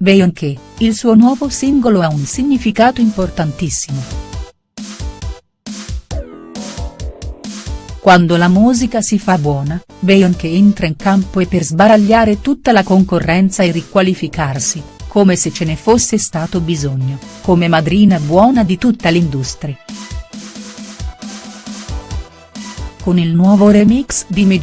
Beyoncé, il suo nuovo singolo ha un significato importantissimo. Quando la musica si fa buona, Beyoncé entra in campo e per sbaragliare tutta la concorrenza e riqualificarsi, come se ce ne fosse stato bisogno, come madrina buona di tutta l'industria. Con il nuovo remix di Mi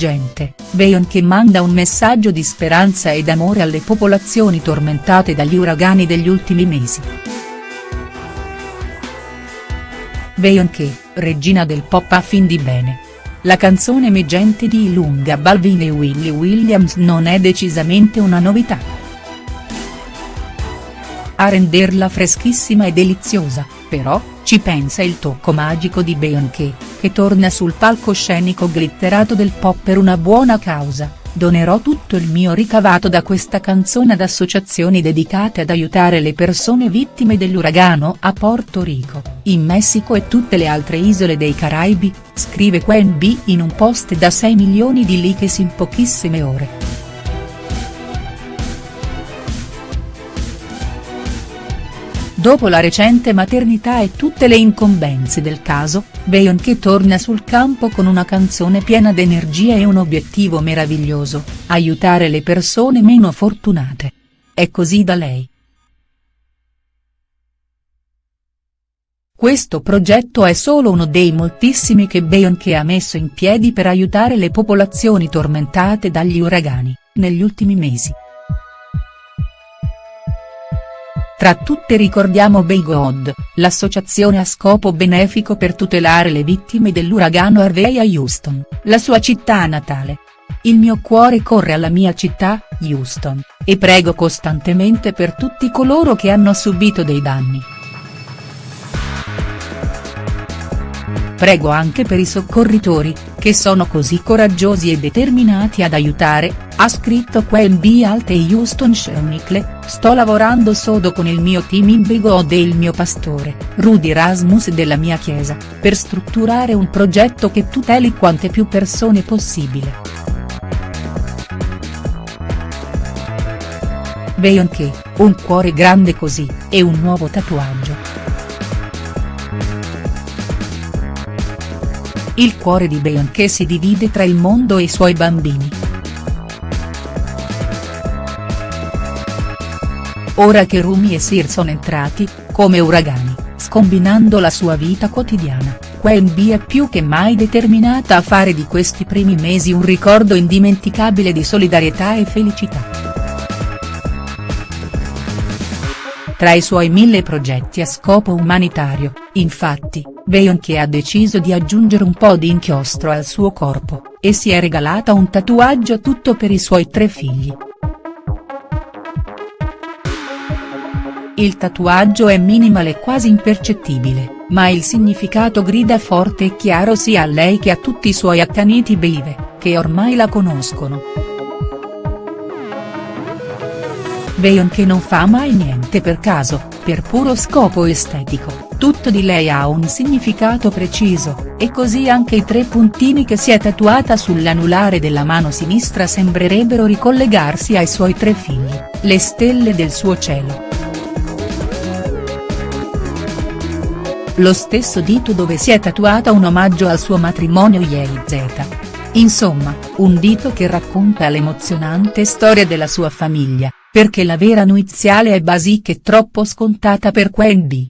Beyoncé manda un messaggio di speranza ed amore alle popolazioni tormentate dagli uragani degli ultimi mesi. Beyoncé, regina del pop a fin di bene. La canzone Mi Gente di Ilunga Balvin e Willie Williams non è decisamente una novità. A renderla freschissima e deliziosa, però, ci pensa il tocco magico di Beyoncé, che torna sul palcoscenico glitterato del pop per una buona causa, donerò tutto il mio ricavato da questa canzone ad associazioni dedicate ad aiutare le persone vittime dell'uragano a Porto Rico, in Messico e tutte le altre isole dei Caraibi, scrive Quen B in un post da 6 milioni di likes in pochissime ore. Dopo la recente maternità e tutte le incombenze del caso, Beyoncé torna sul campo con una canzone piena d'energia e un obiettivo meraviglioso, aiutare le persone meno fortunate. È così da lei. Questo progetto è solo uno dei moltissimi che Beyoncé ha messo in piedi per aiutare le popolazioni tormentate dagli uragani, negli ultimi mesi. Tra tutte ricordiamo Bay God, l'associazione a scopo benefico per tutelare le vittime dell'uragano Harvey a Houston, la sua città natale. Il mio cuore corre alla mia città, Houston, e prego costantemente per tutti coloro che hanno subito dei danni. Prego anche per i soccorritori, che sono così coraggiosi e determinati ad aiutare, ha scritto Quen B Alte Houston Schönicle, sto lavorando sodo con il mio team in Brigod e il mio pastore, Rudy Rasmus della mia chiesa, per strutturare un progetto che tuteli quante più persone possibile. Beyoncé, un cuore grande così, e un nuovo tatuaggio. Il cuore di Beyoncé si divide tra il mondo e i suoi bambini. ora che Rumi e Sir sono entrati, come uragani, scombinando la sua vita quotidiana, Quen B è più che mai determinata a fare di questi primi mesi un ricordo indimenticabile di solidarietà e felicità. Tra i suoi mille progetti a scopo umanitario, infatti, Beyoncé ha deciso di aggiungere un po' di inchiostro al suo corpo, e si è regalata un tatuaggio tutto per i suoi tre figli. Il tatuaggio è minimal e quasi impercettibile, ma il significato grida forte e chiaro sia a lei che a tutti i suoi accaniti believe, che ormai la conoscono. Beyoncé non fa mai niente per caso, per puro scopo estetico, tutto di lei ha un significato preciso, e così anche i tre puntini che si è tatuata sull'anulare della mano sinistra sembrerebbero ricollegarsi ai suoi tre figli, le stelle del suo cielo. lo stesso dito dove si è tatuata un omaggio al suo matrimonio Jay-Z. Insomma, un dito che racconta l'emozionante storia della sua famiglia, perché la vera nuiziale è basic e troppo scontata per Quen B.